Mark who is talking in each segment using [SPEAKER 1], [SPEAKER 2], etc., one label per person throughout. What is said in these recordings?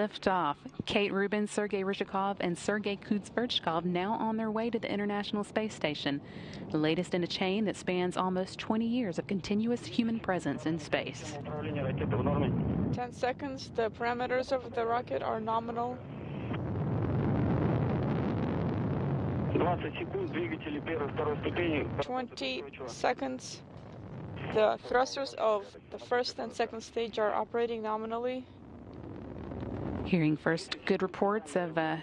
[SPEAKER 1] liftoff. Kate Rubins, Sergei Ryzhikov, and Sergei Kud-Sverchkov now on their way to the International Space Station, the latest in a chain that spans almost 20 years of continuous human presence in space.
[SPEAKER 2] 10 seconds. The parameters of the rocket are nominal. 20 seconds. The thrusters of the first and second stage are operating nominally.
[SPEAKER 1] Hearing first good reports of uh,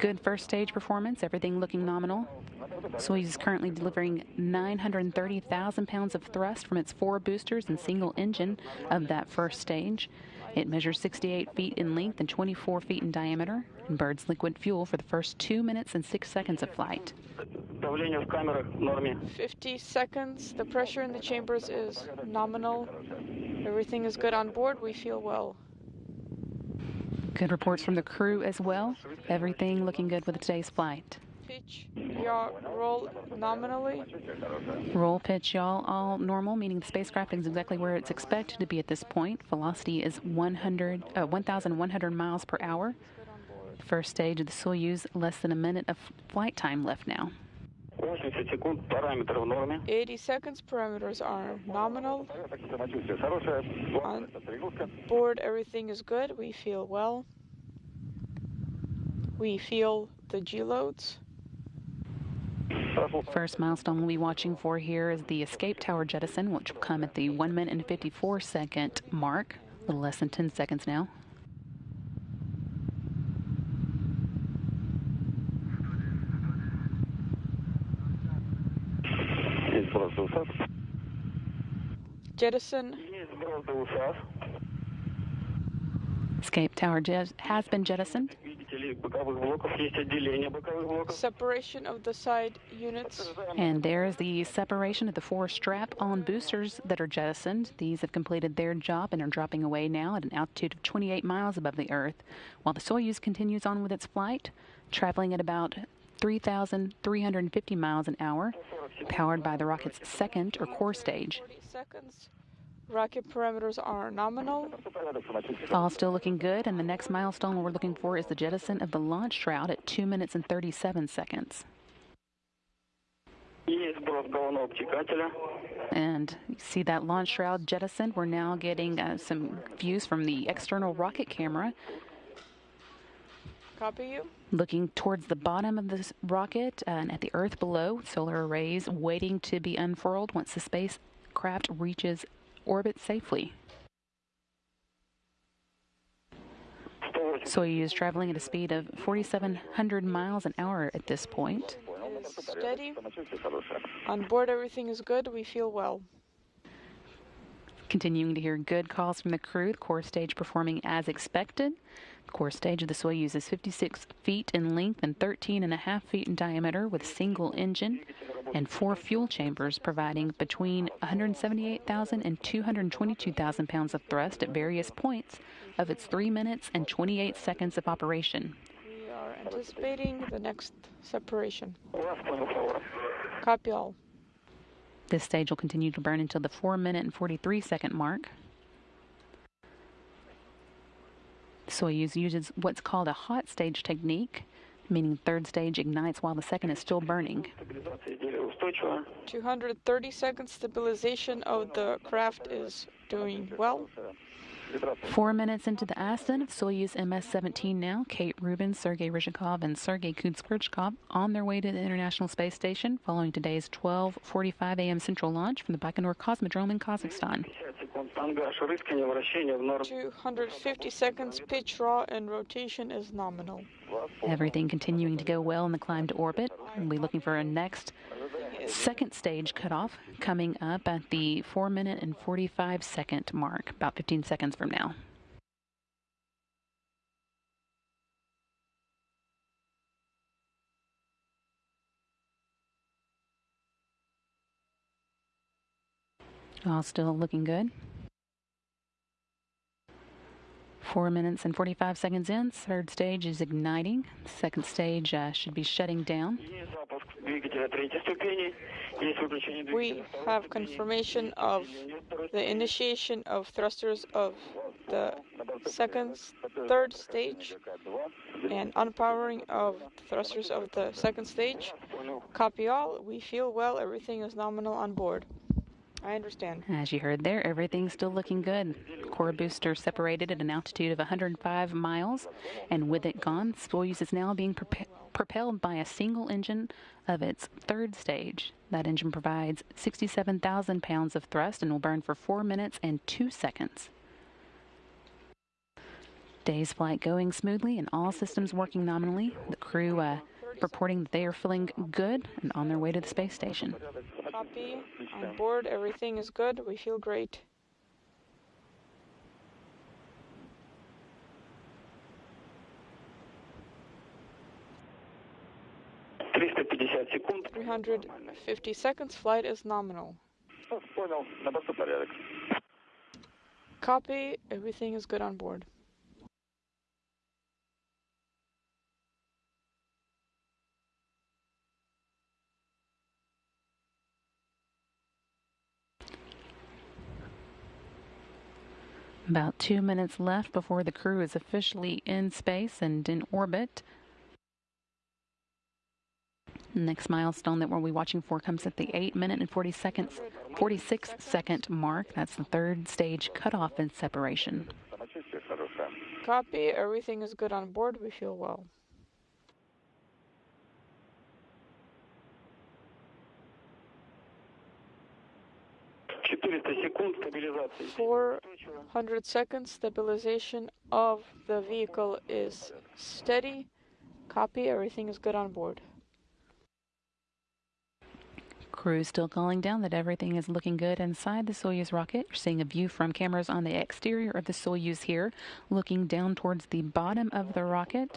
[SPEAKER 1] good first stage performance, everything looking nominal. Soyuz is currently delivering 930,000 pounds of thrust from its four boosters and single engine of that first stage. It measures 68 feet in length and 24 feet in diameter and burns liquid fuel for the first two minutes and six seconds of flight.
[SPEAKER 2] 50 seconds. The pressure in the chambers is nominal. Everything is good on board. We feel well.
[SPEAKER 1] Good reports from the crew as well. Everything looking good with today's flight.
[SPEAKER 2] Pitch, yaw, roll nominally.
[SPEAKER 1] Roll, pitch, yaw, all all normal, meaning the spacecraft is exactly where it's expected to be at this point. Velocity is 100, uh, 1,100 miles per hour. First stage of the Soyuz, less than a minute of flight time left now.
[SPEAKER 2] 80 seconds parameters are nominal. On board, everything is good. We feel well. We feel the G loads.
[SPEAKER 1] First milestone we'll be watching for here is the escape tower jettison, which will come at the 1 minute and 54 second mark, a little less than 10 seconds now.
[SPEAKER 2] Jettison.
[SPEAKER 1] Escape tower has been jettisoned.
[SPEAKER 2] Separation of the side units.
[SPEAKER 1] And there's the separation of the four strap-on boosters that are jettisoned. These have completed their job and are dropping away now at an altitude of 28 miles above the Earth, while the Soyuz continues on with its flight, traveling at about 3,350 miles an hour, powered by the rocket's second or core stage.
[SPEAKER 2] Rocket parameters are nominal.
[SPEAKER 1] All still looking good, and the next milestone we're looking for is the jettison of the launch shroud at 2 minutes and 37 seconds. And you see that launch shroud jettison. We're now getting uh, some views from the external rocket camera.
[SPEAKER 2] Copy you.
[SPEAKER 1] Looking towards the bottom of this rocket and at the Earth below, solar arrays waiting to be unfurled once the spacecraft reaches orbit safely. Soyuz traveling at a speed of 4,700 miles an hour at this point.
[SPEAKER 2] Steady. On board, everything is good. We feel well.
[SPEAKER 1] Continuing to hear good calls from the crew, the core stage performing as expected. The core stage of the Soyuz is 56 feet in length and 13 and a half feet in diameter with single engine and four fuel chambers providing between 178,000 and 222,000 pounds of thrust at various points of its 3 minutes and 28 seconds of operation.
[SPEAKER 2] We are anticipating the next separation. Copy all.
[SPEAKER 1] This stage will continue to burn until the 4 minute and 43 second mark. Soyuz uses what's called a hot stage technique, meaning third stage ignites while the second is still burning.
[SPEAKER 2] 230 seconds stabilization of the craft is doing well.
[SPEAKER 1] Four minutes into the ascent of Soyuz MS-17 now, Kate Rubins, Sergei Ryzhikov, and Sergei Kud-Sverchkov on their way to the International Space Station following today's 12:45 a.m. Central launch from the Baikonur Cosmodrome in Kazakhstan.
[SPEAKER 2] 250 seconds pitch yaw and rotation is nominal.
[SPEAKER 1] Everything continuing to go well in the climb to orbit. We'll be looking for a next second stage cutoff coming up at the 4 minute and 45 second mark, about 15 seconds from now. All still looking good. Four minutes and 45 seconds in, third stage is igniting. Second stage uh, should be shutting down.
[SPEAKER 2] We have confirmation of the initiation of thrusters of the second third stage and unpowering of thrusters of the second stage. Copy all. We feel well. Everything is nominal on board. I understand.
[SPEAKER 1] As you heard there, everything's still looking good. Core booster separated at an altitude of 105 miles, and with it gone, Soyuz is now being propelled by a single engine of its third stage. That engine provides 67,000 pounds of thrust and will burn for 4 minutes and 2 seconds. Day's flight going smoothly and all systems working nominally. The crew uh, reporting that they are feeling good and on their way to the space station.
[SPEAKER 2] Copy. On board, everything is good. We feel great. Three hundred fifty seconds. Flight is nominal. Copy. Everything is good on board.
[SPEAKER 1] About two minutes left before the crew is officially in space and in orbit. Next milestone that we'll be watching for comes at the 8 minute and 40 seconds, 46 second mark. That's the third stage cutoff and separation.
[SPEAKER 2] Copy. Everything is good on board. We feel well. 400 seconds stabilization of the vehicle is steady. Copy, everything is good on board.
[SPEAKER 1] Crew still calling down that everything is looking good inside the Soyuz rocket. You're seeing a view from cameras on the exterior of the Soyuz here, looking down towards the bottom of the rocket.